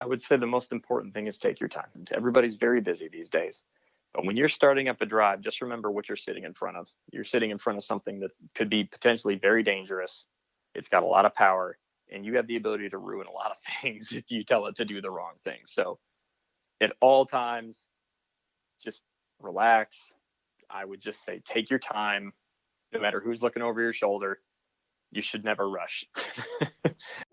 I would say the most important thing is take your time. Everybody's very busy these days. But when you're starting up a drive, just remember what you're sitting in front of. You're sitting in front of something that could be potentially very dangerous. It's got a lot of power, and you have the ability to ruin a lot of things if you tell it to do the wrong thing. So, at all times, just relax. I would just say take your time, no matter who's looking over your shoulder. You should never rush.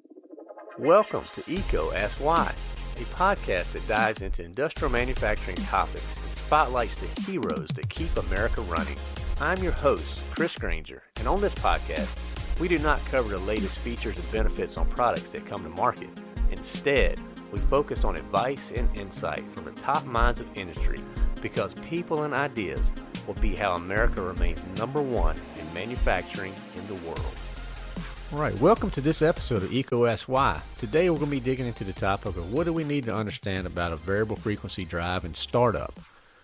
Welcome to EECO Ask Why, a podcast that dives into industrial manufacturing topics and spotlights the heroes that keep America running. I'm your host, Chris Granger, and on this podcast, we do not cover the latest features and benefits on products that come to market. Instead, we focus on advice and insight from the top minds of industry because people and ideas will be how America remains number one in manufacturing in the world. All right, welcome to this episode of EECO Ask Today we're going to be digging into the topic of what do we need to understand about a variable frequency drive and startup.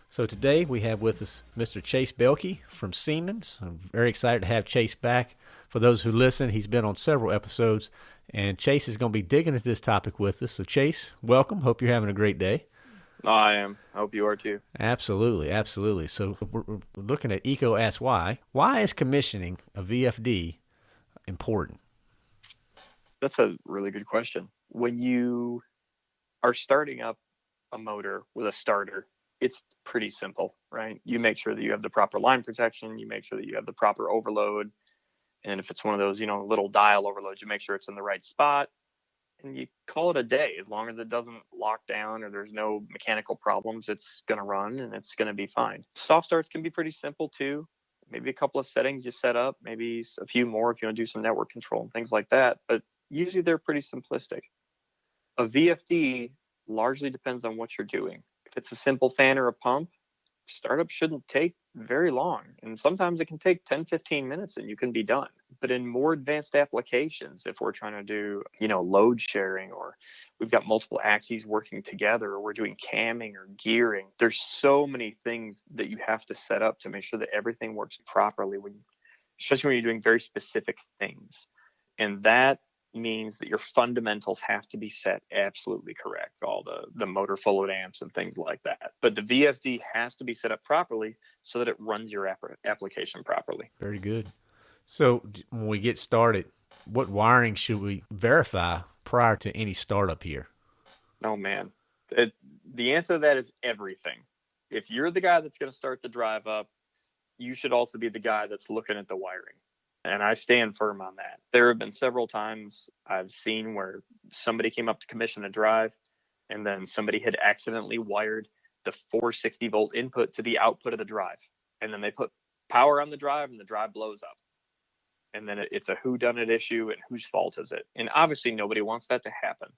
So today we have with us Mr. Chase Belke from Siemens. I'm very excited to have Chase back. For those who listen, he's been on several episodes, and Chase is going to be digging into this topic with us. So Chase, welcome. Hope you're having a great day. I am. I hope you are too. Absolutely, absolutely. So we're, looking at Why. Why is commissioning a VFD important? That's a really good question. When you are starting up a motor with a starter, it's pretty simple, right? You make sure that you have the proper line protection, you make sure that you have the proper overload. And if it's one of those, you know, little dial overloads, you make sure it's in the right spot and you call it a day. As long as it doesn't lock down or there's no mechanical problems, it's going to run and it's going to be fine. Soft starts can be pretty simple too maybe a couple of settings you set up, maybe a few more if you want to do some network control and things like that. But usually they're pretty simplistic. A VFD largely depends on what you're doing. If it's a simple fan or a pump, startup shouldn't take very long. And sometimes it can take 10, 15 minutes and you can be done. But in more advanced applications, if we're trying to do, you know, load sharing or we've got multiple axes working together or we're doing camming or gearing, there's so many things that you have to set up to make sure that everything works properly when especially when you're doing very specific things. And that means that your fundamentals have to be set absolutely correct all the the motor full amps and things like that. But the vfd has to be set up properly so that it runs your app- application properly. Very good so when we get started what wiring should we verify prior to any startup here oh man it, the answer to that is everything if you're the guy that's going to start the drive up you should also be the guy that's looking at the wiring and I stand firm on that. There have been several times I've seen where somebody came up to commission a drive and then somebody had accidentally wired the 460 volt input to the output of the drive. And then they put power on the drive and the drive blows up. And then it's a who done it issue and whose fault is it? And obviously nobody wants that to happen.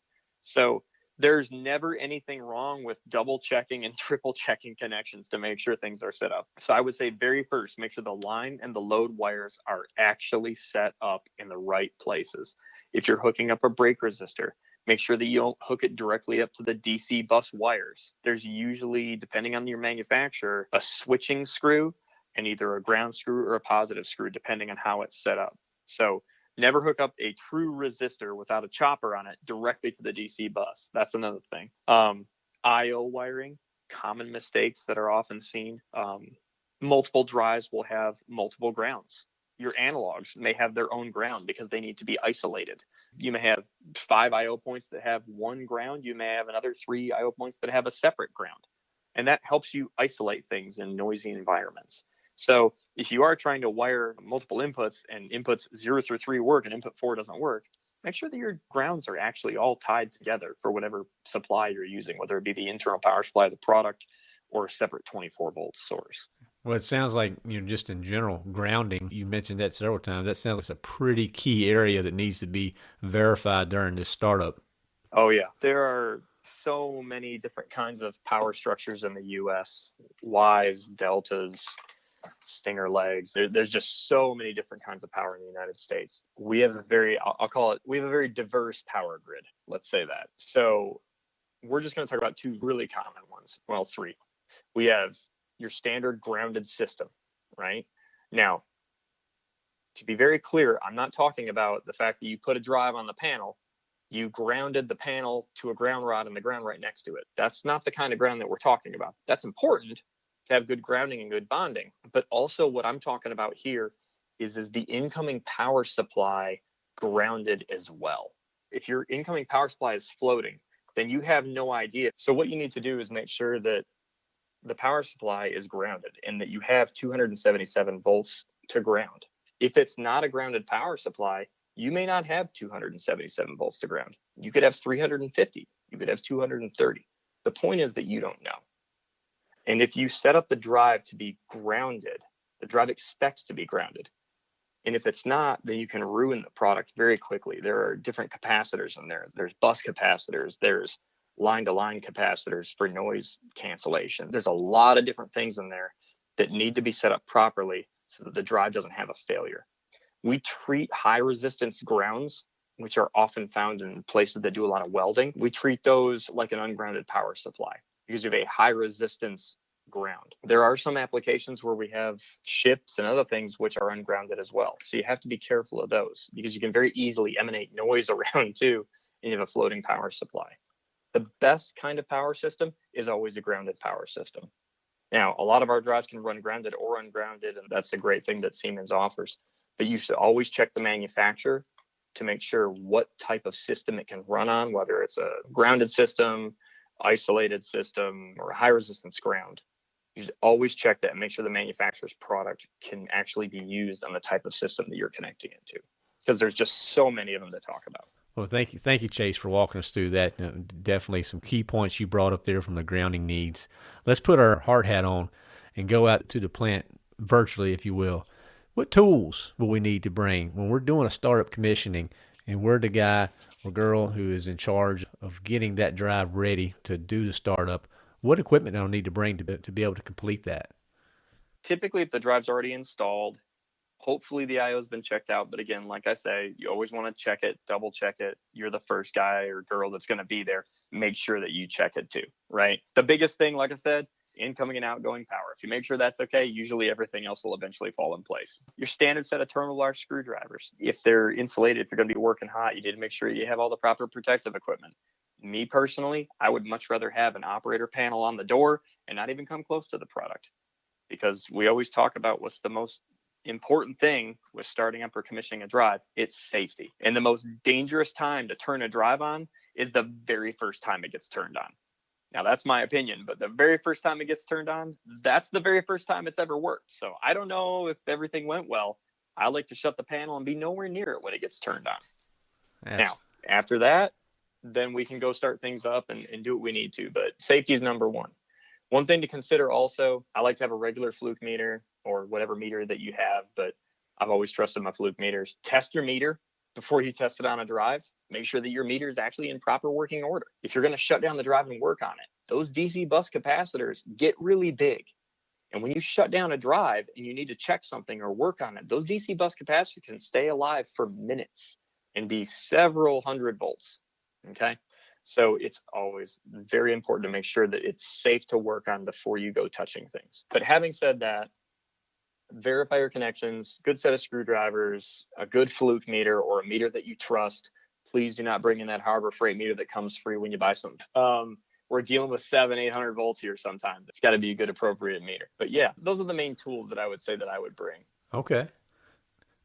So there's never anything wrong with double checking and triple checking connections to make sure things are set up. So I would say very first, make sure the line and the load wires are actually set up in the right places. If you're hooking up a brake resistor, make sure that you don't hook it directly up to the DC bus wires. There's usually, depending on your manufacturer, a switching screw and either a ground screw or a positive screw, depending on how it's set up. So Never hook up a true resistor without a chopper on it directly to the DC bus. That's another thing. Um, IO wiring, common mistakes that are often seen. Um, multiple drives will have multiple grounds. Your analogs may have their own ground because they need to be isolated. You may have five IO points that have one ground. You may have another three IO points that have a separate ground. And that helps you isolate things in noisy environments. So if you are trying to wire multiple inputs and inputs zero through three work and input four doesn't work, make sure that your grounds are actually all tied together for whatever supply you're using, whether it be the internal power supply of the product or a separate 24 volt source. Well, it sounds like you know, just in general, grounding. You mentioned that several times. That sounds like a pretty key area that needs to be verified during this startup. Oh yeah, there are so many different kinds of power structures in the U.S. Ys, deltas, stinger legs. There, there's just so many different kinds of power in the United States. We have a very, I'll, call it, we have a very diverse power grid. Let's say that. So we're just going to talk about two really common ones. Well, three. We have your standard grounded system, right? Now, to be very clear, I'm not talking about the fact that you put a drive on the panel you grounded the panel to a ground rod and the ground right next to it. That's not the kind of ground that we're talking about. That's important to have good grounding and good bonding. But also what I'm talking about here is is the incoming power supply grounded as well. If your incoming power supply is floating, then you have no idea. So what you need to do is make sure that the power supply is grounded and that you have 277 volts to ground. If it's not a grounded power supply, you may not have 277 volts to ground. You could have 350, you could have 230. The point is that you don't know. And if you set up the drive to be grounded, the drive expects to be grounded. And if it's not, then you can ruin the product very quickly. There are different capacitors in there. There's bus capacitors, there's line to line capacitors for noise cancellation. There's a lot of different things in there that need to be set up properly so that the drive doesn't have a failure. We treat high resistance grounds, which are often found in places that do a lot of welding. We treat those like an ungrounded power supply because you have a high resistance ground. There are some applications where we have ships and other things which are ungrounded as well. So you have to be careful of those because you can very easily emanate noise around too and you have a floating power supply. The best kind of power system is always a grounded power system. Now, a lot of our drives can run grounded or ungrounded, and that's a great thing that Siemens offers. But you should always check the manufacturer to make sure what type of system it can run on, whether it's a grounded system, isolated system, or high resistance ground. You should always check that and make sure the manufacturer's product can actually be used on the type of system that you're connecting into. Because there's just so many of them to talk about. Well, thank you, thank you, Chase, for walking us through that. Uh, definitely some key points you brought up there from the grounding needs. Let's put our hard hat on and go out to the plant virtually, if you will. What tools will we need to bring when we're doing a startup commissioning and we're the guy or girl who is in charge of getting that drive ready to do the startup? What equipment do I need to bring to, to be able to complete that? Typically, if the drive's already installed, hopefully the IO has been checked out. But again, like I say, you always want to check it, double check it. You're the first guy or girl that's going to be there. Make sure that you check it too, right? The biggest thing, like I said, incoming and outgoing power. If you make sure that's okay, usually everything else will eventually fall in place. Your standard set of terminal large screwdrivers, if they're insulated, if you're going to be working hot, you need to make sure you have all the proper protective equipment. Me personally, I would much rather have an operator panel on the door and not even come close to the product because we always talk about what's the most important thing with starting up or commissioning a drive it's safety and the most dangerous time to turn a drive on is the very first time it gets turned on now that's my opinion but the very first time it gets turned on that's the very first time it's ever worked so i don't know if everything went well i like to shut the panel and be nowhere near it when it gets turned on yes. now after that then we can go start things up and, and do what we need to but safety is number one one thing to consider also, I like to have a regular fluke meter or whatever meter that you have, but I've always trusted my fluke meters. Test your meter before you test it on a drive. Make sure that your meter is actually in proper working order. If you're going to shut down the drive and work on it, those DC bus capacitors get really big. And when you shut down a drive and you need to check something or work on it, those DC bus capacitors can stay alive for minutes and be several hundred volts. Okay. So it's always very important to make sure that it's safe to work on before you go touching things. But having said that, verify your connections, good set of screwdrivers, a good fluke meter or a meter that you trust. Please do not bring in that Harbor Freight meter that comes free when you buy something. Um, we're dealing with seven, eight hundred volts here sometimes. It's got to be a good, appropriate meter. But yeah, those are the main tools that I would say that I would bring. Okay.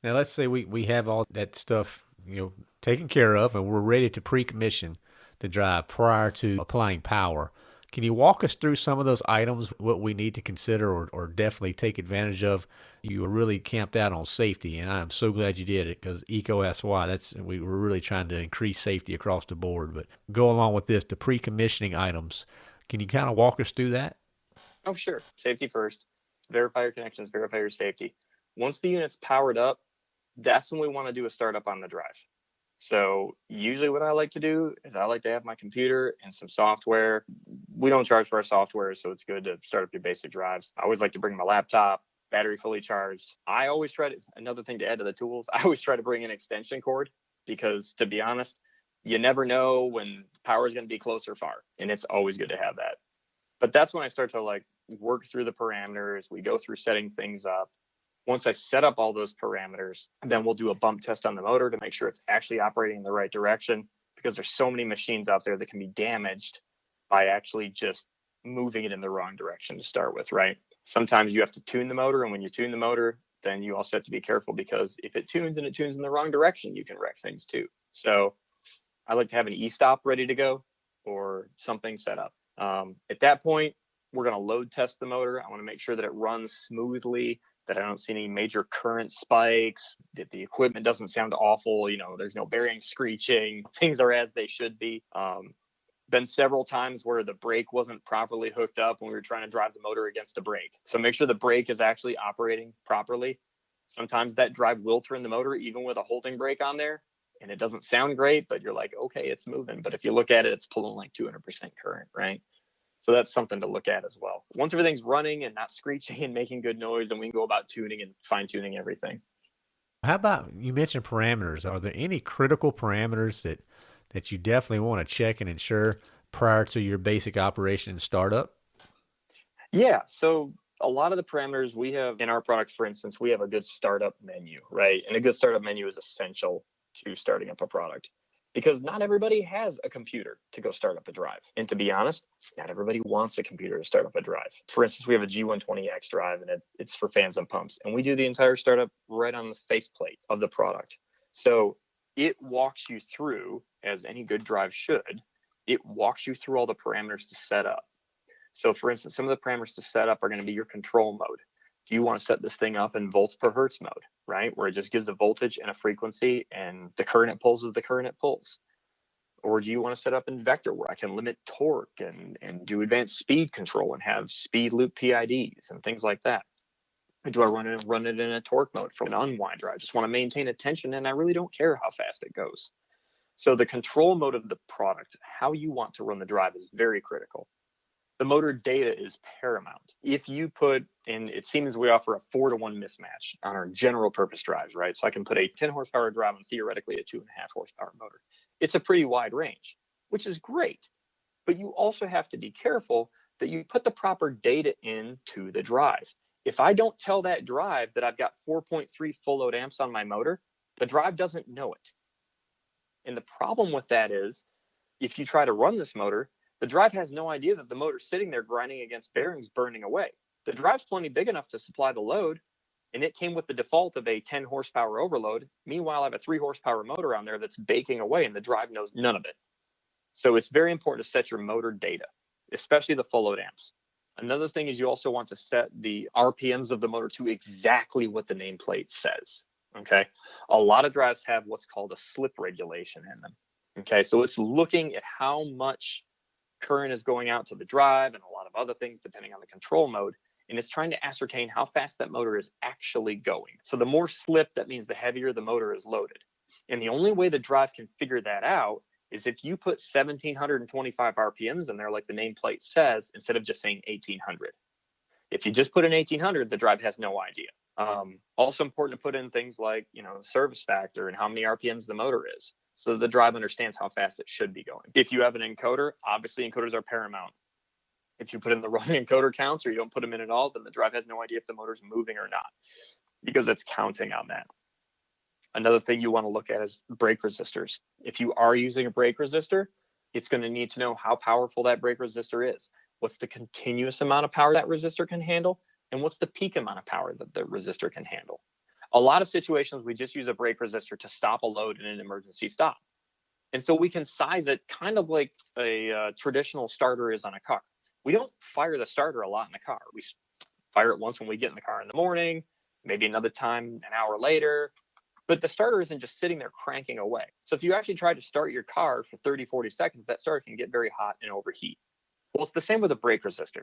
Now let's say we we have all that stuff you know taken care of, and we're ready to pre-commission the drive prior to applying power. Can you walk us through some of those items, what we need to consider or, or definitely take advantage of? You were really camped out on safety, and I'm so glad you did it because EECO SY, that's we were really trying to increase safety across the board. But go along with this, the pre-commissioning items. Can you kind of walk us through that? Oh, sure. Safety first. Verify your connections. Verify your safety. Once the unit's powered up, that's when we want to do a startup on the drive. So usually what I like to do is I like to have my computer and some software. We don't charge for our software, so it's good to start up your basic drives. I always like to bring my laptop, battery fully charged. I always try to another thing to add to the tools, I always try to bring an extension cord because to be honest, you never know when power is going to be close or far, and it's always good to have that. But that's when I start to like work through the parameters. We go through setting things up. Once I set up all those parameters, then we'll do a bump test on the motor to make sure it's actually operating in the right direction because there's so many machines out there that can be damaged by actually just moving it in the wrong direction to start with, right? Sometimes you have to tune the motor, and when you tune the motor, then you also have to be careful because if it tunes and it tunes in the wrong direction, you can wreck things too. So I like to have an e-stop ready to go or something set up. Um, at that point, we're going to load test the motor. I want to make sure that it runs smoothly, that I don't see any major current spikes, that the equipment doesn't sound awful. You know, there's no bearing screeching, things are as they should be. Um, been several times where the brake wasn't properly hooked up when we were trying to drive the motor against the brake. So make sure the brake is actually operating properly. Sometimes that drive will turn the motor even with a holding brake on there and it doesn't sound great, but you're like, okay, it's moving. But if you look at it, it's pulling like 200% current, right? So that's something to look at as well. Once everything's running and not screeching and making good noise, then we can go about tuning and fine tuning everything. How about you mentioned parameters? Are there any critical parameters that that you definitely want to check and ensure prior to your basic operation and startup? Yeah. So a lot of the parameters we have in our product, for instance, we have a good startup menu, right? And a good startup menu is essential to starting up a product because not everybody has a computer to go start up a drive. And to be honest, not everybody wants a computer to start up a drive. For instance, we have a G120X drive and it, it's for fans and pumps. And we do the entire startup right on the faceplate of the product. So it walks you through, as any good drive should, it walks you through all the parameters to set up. So for instance, some of the parameters to set up are going to be your control mode do you want to set this thing up in volts per hertz mode, right? Where it just gives a voltage and a frequency and the current it pulls is the current it pulls. Or do you want to set up in vector where I can limit torque and, and do advanced speed control and have speed loop PIDs and things like that? Or do I run it run it in a torque mode for an unwinder? I just want to maintain a tension and I really don't care how fast it goes. So the control mode of the product, how you want to run the drive is very critical the motor data is paramount. If you put in, it seems we offer a four to one mismatch on our general purpose drives, right? So I can put a 10 horsepower drive on theoretically a two and a half horsepower motor. It's a pretty wide range, which is great. But you also have to be careful that you put the proper data into the drive. If I don't tell that drive that I've got 4.3 full load amps on my motor, the drive doesn't know it. And the problem with that is if you try to run this motor, the drive has no idea that the motor's sitting there grinding against bearings burning away. The drive's plenty big enough to supply the load, and it came with the default of a 10 horsepower overload. Meanwhile, I have a 3 horsepower motor on there that's baking away, and the drive knows none of it. So it's very important to set your motor data, especially the full load amps. Another thing is you also want to set the RPMs of the motor to exactly what the nameplate says. Okay. A lot of drives have what's called a slip regulation in them. Okay. So it's looking at how much current is going out to the drive and a lot of other things depending on the control mode and it's trying to ascertain how fast that motor is actually going. So the more slip, that means the heavier the motor is loaded. And the only way the drive can figure that out is if you put 1725 RPMs in there, like the nameplate says, instead of just saying 1800. If you just put in 1800, the drive has no idea. Um, also important to put in things like, you know, service factor and how many RPMs the motor is so the drive understands how fast it should be going. If you have an encoder, obviously encoders are paramount. If you put in the wrong encoder counts or you don't put them in at all, then the drive has no idea if the motor's moving or not because it's counting on that. Another thing you want to look at is brake resistors. If you are using a brake resistor, it's going to need to know how powerful that brake resistor is. What's the continuous amount of power that resistor can handle? And what's the peak amount of power that the resistor can handle? a lot of situations we just use a brake resistor to stop a load in an emergency stop. And so we can size it kind of like a uh, traditional starter is on a car. We don't fire the starter a lot in the car. We fire it once when we get in the car in the morning maybe another time an hour later but the starter isn't just sitting there cranking away. So if you actually try to start your car for 30 40 seconds that starter can get very hot and overheat. Well it's the same with a brake resistor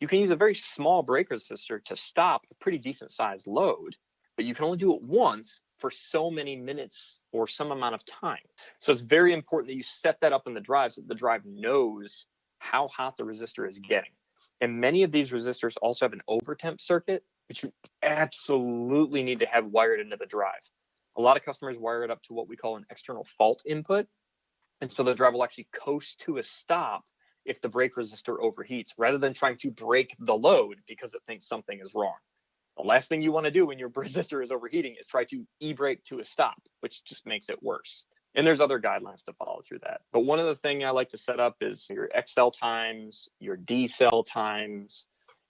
you can use a very small brake resistor to stop a pretty decent sized load but you can only do it once for so many minutes or some amount of time. So it's very important that you set that up in the drive so that the drive knows how hot the resistor is getting. And many of these resistors also have an overtemp circuit, which you absolutely need to have wired into the drive. A lot of customers wire it up to what we call an external fault input. And so the drive will actually coast to a stop if the brake resistor overheats rather than trying to brake the load because it thinks something is wrong. The last thing you want to do when your resistor is overheating is try to e-brake to a stop, which just makes it worse. And there's other guidelines to follow through that. But one of the things I like to set up is your accel times, your decel times.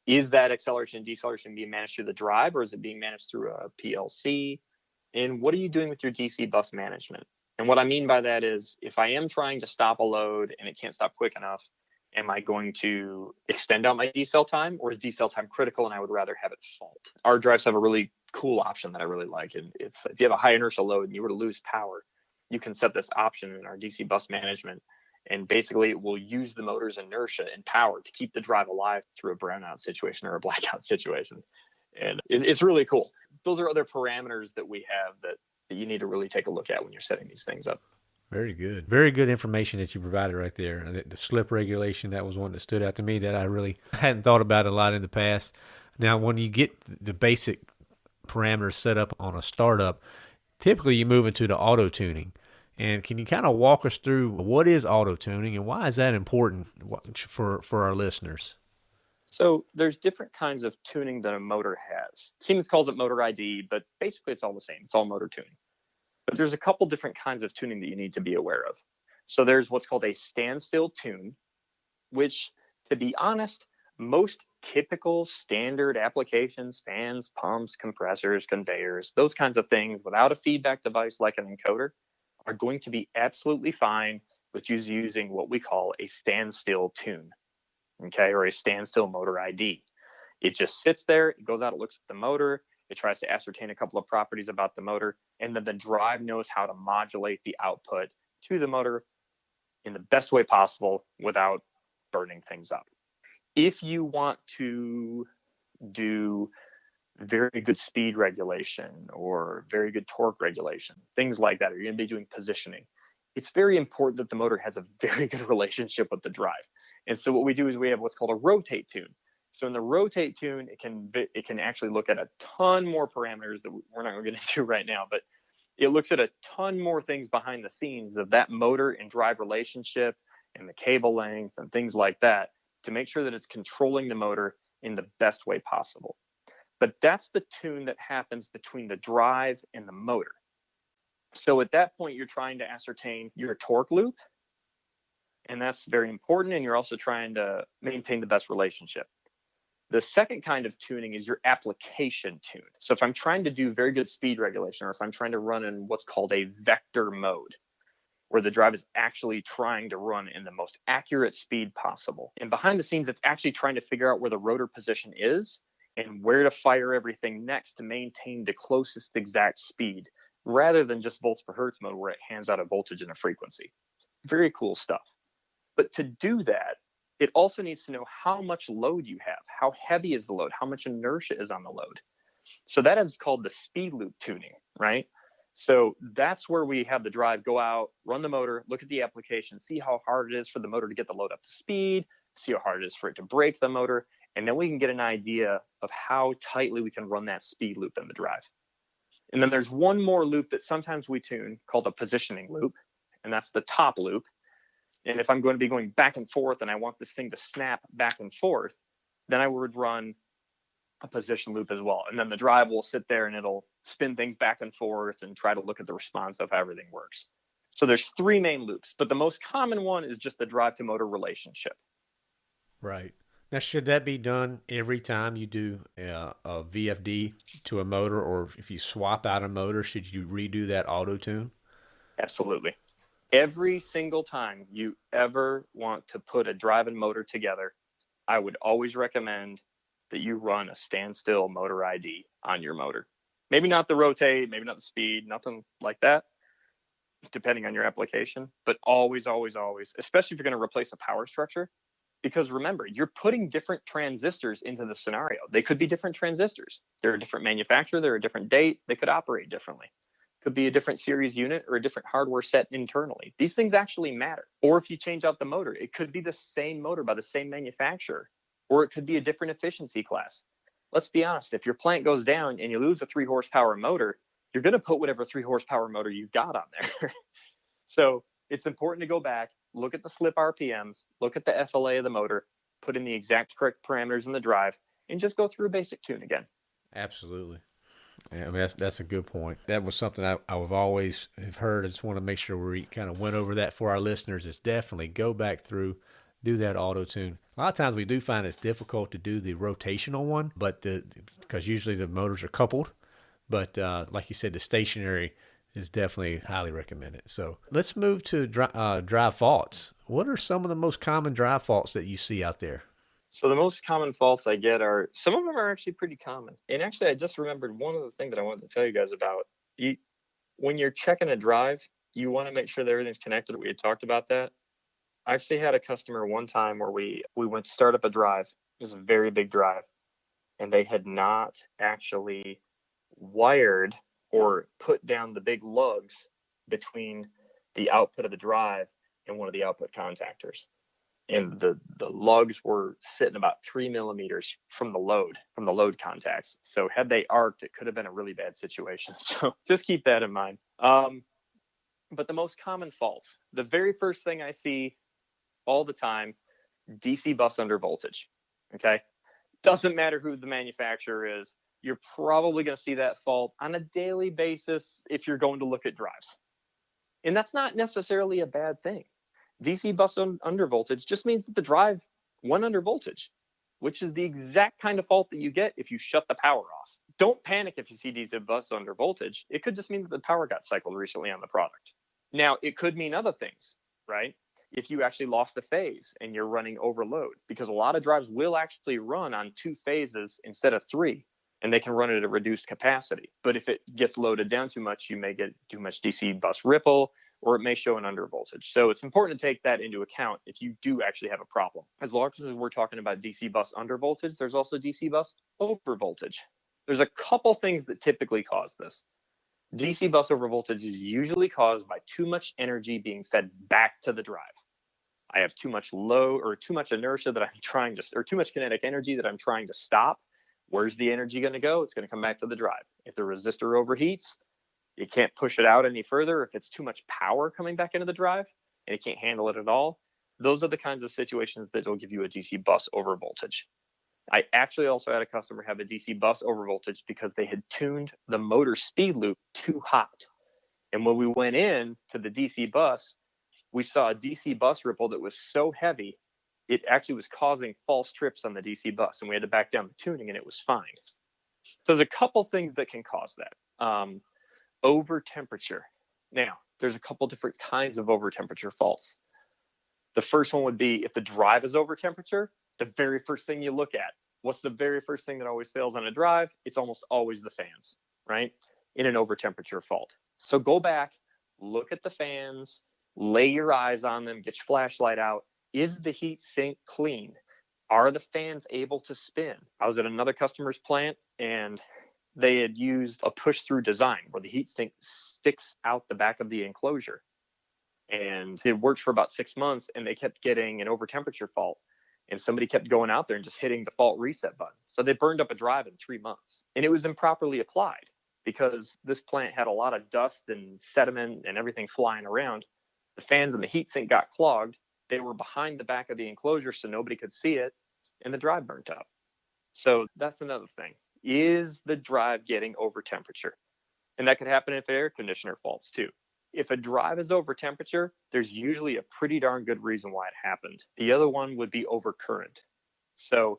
Is that acceleration and deceleration being managed through the drive or is it being managed through a PLC? And what are you doing with your DC bus management? And what I mean by that is if I am trying to stop a load and it can't stop quick enough, am I going to extend out my decel time or is decel time critical and I would rather have it fault? Our drives have a really cool option that I really like. And it's if you have a high inertial load and you were to lose power, you can set this option in our DC bus management. And basically, it will use the motor's inertia and power to keep the drive alive through a brownout situation or a blackout situation. And it, it's really cool. Those are other parameters that we have that, that you need to really take a look at when you're setting these things up. Very good. Very good information that you provided right there. The slip regulation, that was one that stood out to me that I really hadn't thought about a lot in the past. Now, when you get the basic parameters set up on a startup, typically you move into the auto tuning. And can you kind of walk us through what is auto tuning and why is that important for, for our listeners? So there's different kinds of tuning that a motor has. Siemens calls it motor ID, but basically it's all the same. It's all motor tuning. But there's a couple different kinds of tuning that you need to be aware of. So there's what's called a standstill tune, which to be honest, most typical standard applications, fans, pumps, compressors, conveyors, those kinds of things without a feedback device like an encoder are going to be absolutely fine with just using what we call a standstill tune, okay, or a standstill motor ID. It just sits there, it goes out, it looks at the motor, it tries to ascertain a couple of properties about the motor, and then the drive knows how to modulate the output to the motor in the best way possible without burning things up if you want to do very good speed regulation or very good torque regulation, things like that, or you're going to be doing positioning, it's very important that the motor has a very good relationship with the drive. And so what we do is we have what's called a rotate tune. So in the rotate tune, it can it can actually look at a ton more parameters that we're not going to get into right now, but it looks at a ton more things behind the scenes of that motor and drive relationship and the cable length and things like that to make sure that it's controlling the motor in the best way possible. But that's the tune that happens between the drive and the motor. So at that point, you're trying to ascertain your torque loop. And that's very important. And you're also trying to maintain the best relationship. The second kind of tuning is your application tune. So if I'm trying to do very good speed regulation, or if I'm trying to run in what's called a vector mode, where the drive is actually trying to run in the most accurate speed possible. And behind the scenes, it's actually trying to figure out where the rotor position is and where to fire everything next to maintain the closest exact speed rather than just volts per hertz mode where it hands out a voltage and a frequency. Very cool stuff. But to do that, it also needs to know how much load you have, how heavy is the load, how much inertia is on the load. So that is called the speed loop tuning, right? So that's where we have the drive go out, run the motor, look at the application, see how hard it is for the motor to get the load up to speed, see how hard it is for it to brake the motor, and then we can get an idea of how tightly we can run that speed loop in the drive. And then there's one more loop that sometimes we tune called a positioning loop, and that's the top loop. And if I'm going to be going back and forth and I want this thing to snap back and forth, then I would run a position loop as well. And then the drive will sit there and it'll spin things back and forth and try to look at the response of how everything works. So there's three main loops, but the most common one is just the drive to motor relationship. Right. Now, should that be done every time you do uh, a, a VFD to a motor, or if you swap out a motor, should you redo that auto tune? Absolutely. Every single time you ever want to put a drive and motor together, I would always recommend that you run a standstill motor ID on your motor. Maybe not the rotate, maybe not the speed, nothing like that, depending on your application, but always, always, always, especially if you're going to replace a power structure. Because remember, you're putting different transistors into the scenario. They could be different transistors. They're a different manufacturer, they're a different date, they could operate differently. Could be a different series unit or a different hardware set internally. These things actually matter. Or if you change out the motor, it could be the same motor by the same manufacturer or it could be a different efficiency class. Let's be honest, if your plant goes down and you lose a three horsepower motor, you're going to put whatever three horsepower motor you've got on there. so it's important to go back, look at the slip RPMs, look at the FLA of the motor, put in the exact correct parameters in the drive, and just go through a basic tune again. Absolutely. Yeah, I mean, that's that's a good point. That was something I, I've always have heard. I just want to make sure we kind of went over that for our listeners. Is definitely go back through, do that auto tune. A lot of times we do find it's difficult to do the rotational one, but the because usually the motors are coupled. But uh, like you said, the stationary is definitely highly recommended. So let's move to dry, uh, drive faults. What are some of the most common drive faults that you see out there? So the most common faults I get are some of them are actually pretty common. And actually, I just remembered one of the things that I wanted to tell you guys about. You, when you're checking a drive, you want to make sure that everything's connected. We had talked about that. I actually had a customer one time where we we went to start up a drive. It was a very big drive, and they had not actually wired or put down the big lugs between the output of the drive and one of the output contactors and the the lugs were sitting about three millimeters from the load from the load contacts. So had they arced it could have been a really bad situation. So just keep that in mind. Um, but the most common fault the very first thing i see all the time dc bus under voltage okay? Doesn't matter who the manufacturer is you're probably going to see that fault on a daily basis if you're going to look at drives. And that's not necessarily a bad thing DC bus under voltage just means that the drive went under voltage, which is the exact kind of fault that you get if you shut the power off. Don't panic if you see DC bus under voltage. It could just mean that the power got cycled recently on the product. Now, it could mean other things, right? If you actually lost a phase and you're running overload, because a lot of drives will actually run on two phases instead of three, and they can run it at a reduced capacity. But if it gets loaded down too much, you may get too much DC bus ripple, or it may show an undervoltage. So it's important to take that into account if you do actually have a problem. As long as we're talking about DC bus undervoltage, there's also DC bus overvoltage. There's a couple things that typically cause this. DC bus overvoltage is usually caused by too much energy being fed back to the drive. I have too much low or too much inertia that I'm trying to, or too much kinetic energy that I'm trying to stop. Where's the energy going to go? It's going to come back to the drive. If the resistor overheats, you can't push it out any further if it's too much power coming back into the drive and it can't handle it at all. Those are the kinds of situations that will give you a DC bus over voltage. I actually also had a customer have a DC bus over voltage because they had tuned the motor speed loop too hot. And when we went in to the DC bus, we saw a DC bus ripple that was so heavy, it actually was causing false trips on the DC bus. And we had to back down the tuning and it was fine. So there's a couple things that can cause that. Um, over temperature. Now, there's a couple different kinds of over temperature faults. The first one would be if the drive is over temperature, the very first thing you look at. What's the very first thing that always fails on a drive? It's almost always the fans, right? In an over temperature fault. So go back, look at the fans, lay your eyes on them, get your flashlight out. Is the heat sink clean? Are the fans able to spin? I was at another customer's plant and they had used a push through design where the heat sink sticks out the back of the enclosure. And it worked for about six months and they kept getting an over temperature fault. And somebody kept going out there and just hitting the fault reset button. So they burned up a drive in three months. And it was improperly applied because this plant had a lot of dust and sediment and everything flying around. The fans in the heat sink got clogged. They were behind the back of the enclosure so nobody could see it. And the drive burnt up. So that's another thing. Is the drive getting over temperature? And that could happen if air conditioner faults too. If a drive is over temperature, there's usually a pretty darn good reason why it happened. The other one would be overcurrent. So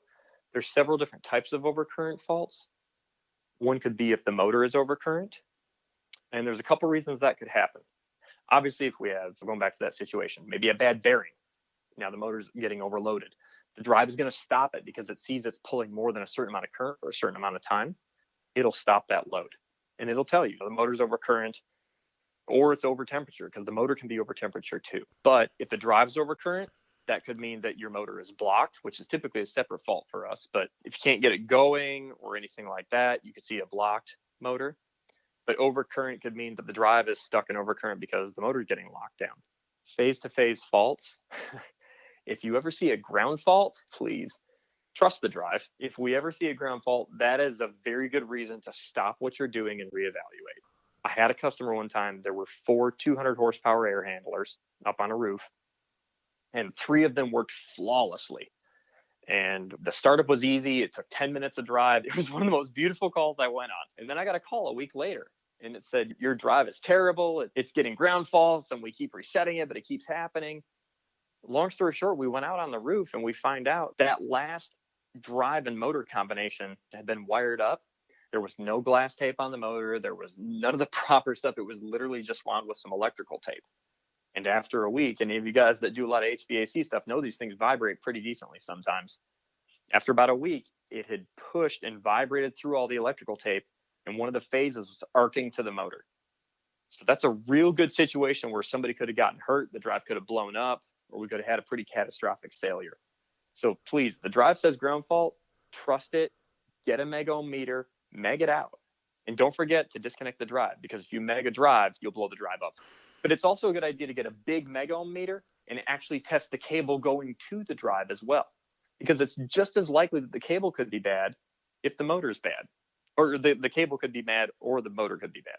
there's several different types of overcurrent faults. One could be if the motor is overcurrent. And there's a couple reasons that could happen. Obviously, if we have, going back to that situation, maybe a bad bearing. Now the motor's getting overloaded the drive is going to stop it because it sees it's pulling more than a certain amount of current for a certain amount of time. It'll stop that load and it'll tell you the motor's over current or it's over temperature because the motor can be over temperature too. But if the drive's over current, that could mean that your motor is blocked, which is typically a separate fault for us. But if you can't get it going or anything like that, you could see a blocked motor. But overcurrent could mean that the drive is stuck in overcurrent because the motor is getting locked down. Phase to phase faults If you ever see a ground fault, please trust the drive. If we ever see a ground fault, that is a very good reason to stop what you're doing and reevaluate. I had a customer one time, there were four 200 horsepower air handlers up on a roof, and three of them worked flawlessly. And the startup was easy. It took 10 minutes of drive. It was one of the most beautiful calls I went on. And then I got a call a week later and it said, Your drive is terrible. It's getting ground faults and we keep resetting it, but it keeps happening. Long story short, we went out on the roof and we find out that last drive and motor combination had been wired up. There was no glass tape on the motor. There was none of the proper stuff. It was literally just wound with some electrical tape. And after a week, any of you guys that do a lot of HVAC stuff know these things vibrate pretty decently sometimes. After about a week, it had pushed and vibrated through all the electrical tape, and one of the phases was arcing to the motor. So that's a real good situation where somebody could have gotten hurt, the drive could have blown up, or we could have had a pretty catastrophic failure. So please, the drive says ground fault, trust it, get a mega ohm meter, meg it out. And don't forget to disconnect the drive because if you meg a drive, you'll blow the drive up. But it's also a good idea to get a big mega ohm meter and actually test the cable going to the drive as well. Because it's just as likely that the cable could be bad if the motor is bad. Or the, the cable could be bad or the motor could be bad.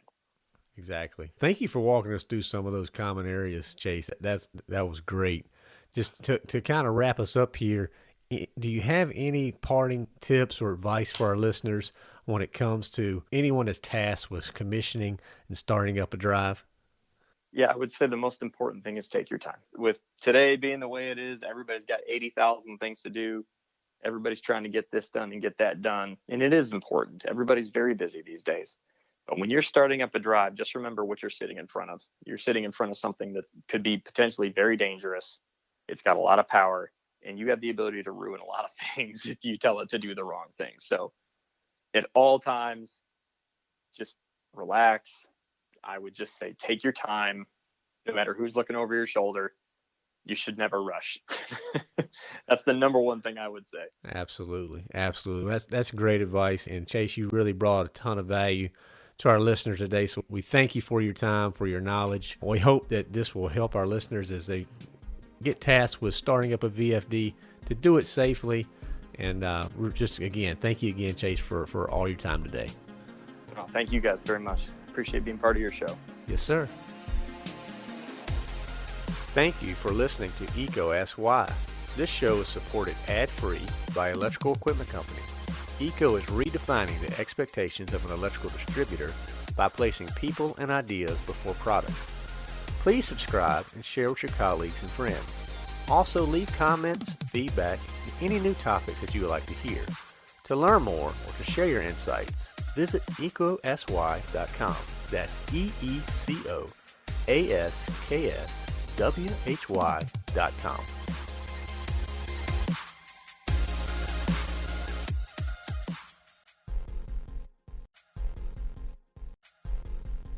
Exactly. Thank you for walking us through some of those common areas, Chase. That's that was great. Just to to kind of wrap us up here, do you have any parting tips or advice for our listeners when it comes to anyone that's tasked with commissioning and starting up a drive? Yeah, I would say the most important thing is take your time. With today being the way it is, everybody's got 80,000 things to do. Everybody's trying to get this done and get that done. And it is important. Everybody's very busy these days. But when you're starting up a drive, just remember what you're sitting in front of. You're sitting in front of something that could be potentially very dangerous. It's got a lot of power, and you have the ability to ruin a lot of things if you tell it to do the wrong thing. So, at all times, just relax, I would just say take your time, no matter who's looking over your shoulder. You should never rush. that's the number one thing I would say. Absolutely, absolutely. That's that's great advice. And Chase, you really brought a ton of value to our listeners today. So we thank you for your time, for your knowledge. We hope that this will help our listeners as they get tasked with starting up a VFD to do it safely. And uh, we're just again, thank you again, Chase, for for all your time today. Thank you guys very much appreciate being part of your show. Yes, sir. Thank you for listening to EECO Ask Why. This show is supported ad-free by Electrical Equipment Company. EECO is redefining the expectations of an electrical distributor by placing people and ideas before products. Please subscribe and share with your colleagues and friends. Also leave comments, feedback, and any new topics that you would like to hear. To learn more or to share your insights, visit eecosy.com. That's E E C